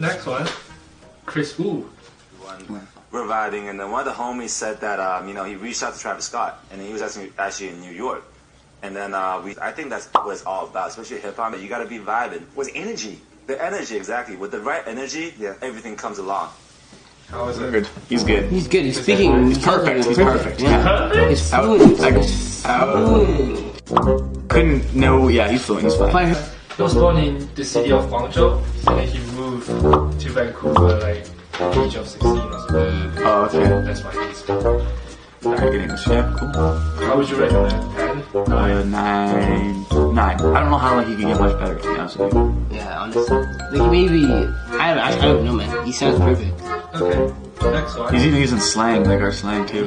Next one, Kris Wu. one reviving, and then one of the homies said that um, you know he reached out to Travis Scott, and he was actually actually in New York, and then uh, we I think that's what it's all about, especially hip hop. You got to be vibing with energy, the energy exactly. With the right energy, yeah, everything comes along. How is it? Good. He's good. He's good. He's speaking. He's perfect. He's perfect. Yeah. Perfect. He's I, fluent. I, He's I fluent. couldn't know. Yeah, he's fluent. He's fine. Fine. He was born in the city of Guangzhou, and then he moved to Vancouver like at the age of 16 or something. Oh, okay. That's why he's. Very good English. Yeah, cool. How would you rate him? Ten? Uh, Nine? nine. Nine. I don't know how like, he can get much better, to be honest with you. Yeah, honestly. Like maybe I don't. I, I don't know, man. He sounds perfect. Okay. Next one. He's even using slang, like our slang, too.